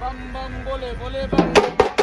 bam bam bole bole bam.